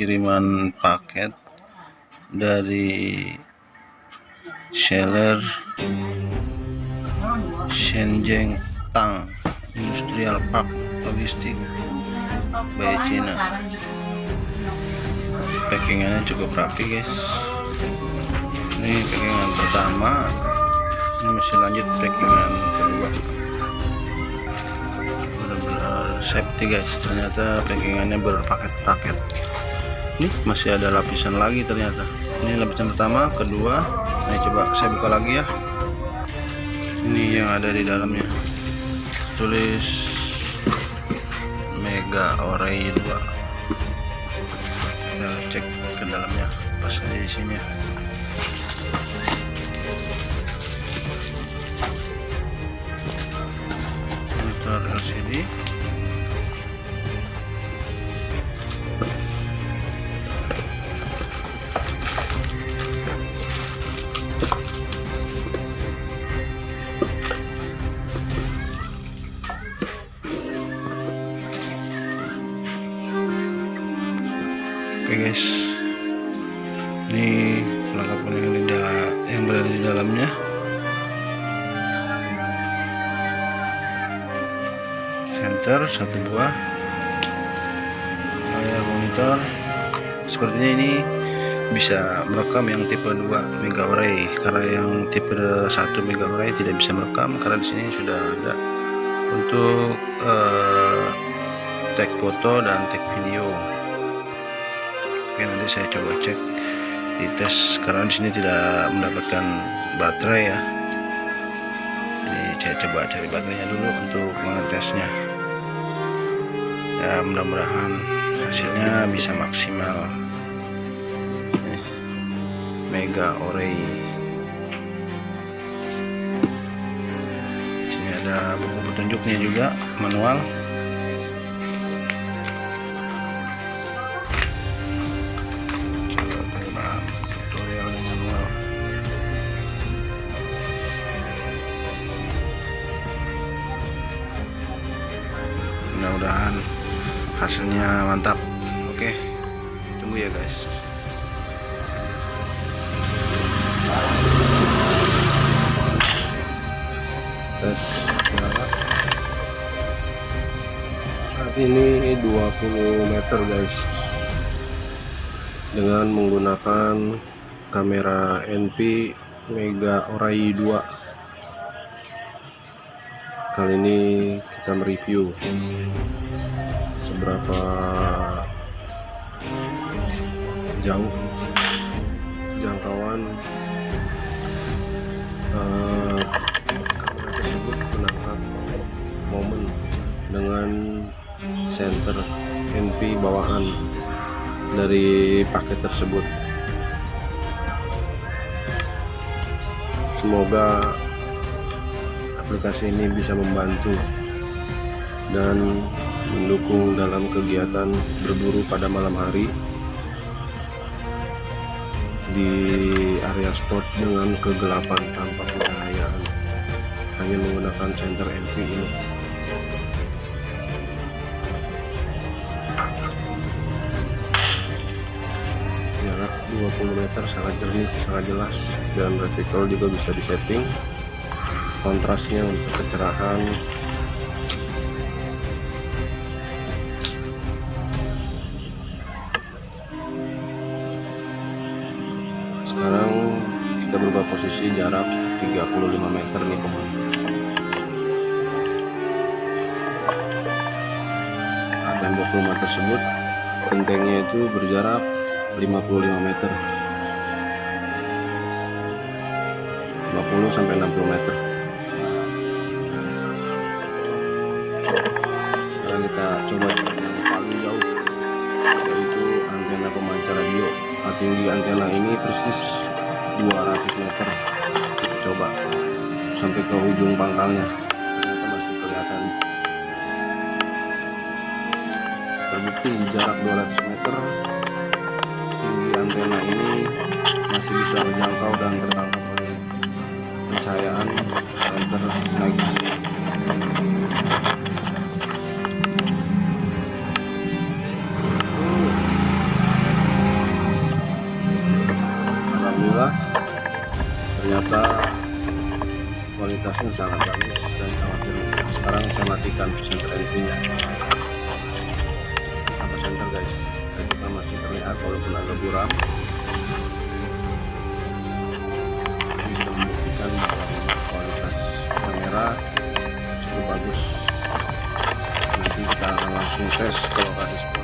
kiriman paket dari seller Shenzhen Tang Industrial Park Logistik by China. Packingannya cukup rapi guys. Ini packingan pertama. Ini masih lanjut packingan kedua. Benar-benar safety guys. Ternyata packingannya berpaket-paket ini masih ada lapisan lagi ternyata. Ini lapisan pertama kedua. Ini coba saya buka lagi ya. Ini yang ada di dalamnya. Tulis mega orai 2 kita cek ke dalamnya pas aja isinya monitor LCD oke guys ini perlengkapan yang, yang berada di dalamnya. Center satu buah layar monitor. Sepertinya ini bisa merekam yang tipe 2 mega array. Karena yang tipe 1 mega array tidak bisa merekam karena di sini sudah ada untuk uh, tag foto dan tag video oke nanti saya coba cek di tes. Karena di sini tidak mendapatkan baterai ya. Jadi saya coba cari baterainya dulu untuk mengetesnya. Ya mudah-mudahan hasilnya bisa maksimal. Mega orei. Sini ada buku petunjuknya juga manual mudah-mudahan hasilnya mantap. Oke tunggu ya guys. Tes jarak saat ini 20 meter guys. Dengan menggunakan kamera NP Mega Orai 2 kali ini kita mereview. Seberapa jauh jangkauan uh, tersebut menangkap momen dengan center NP bawahan dari paket tersebut. Semoga aplikasi ini bisa membantu dan mendukung dalam kegiatan berburu pada malam hari di area spot dengan kegelapan tanpa pencahayaan hanya menggunakan center NP ini. Jarak 20 meter sangat jernih sangat jelas dan reticle juga bisa disetting kontrasnya untuk kecerahan. Sekarang kita berubah posisi jarak 35 meter nih teman nah, tembok rumah tersebut gentengnya itu berjarak 55 meter. 50 sampai 60 meter kita coba yang paling jauh yaitu antena pemancar radio. Tinggi antena ini persis 200 meter. Kita coba sampai ke ujung pangkalnya. Ternyata masih kelihatan. Terbukti jarak 200 meter. Tinggi antena ini masih bisa menjangkau dan tertangkap oleh pencahayaan. Center naik ternyata kualitasnya sangat bagus dan sangat jernih sekarang saya matikan center NP apa senter guys. Kita masih terlihat walaupun agak buram. Ini sudah membuktikan bahwa kualitas kamera cukup bagus. Nanti kita akan langsung tes ke lokasi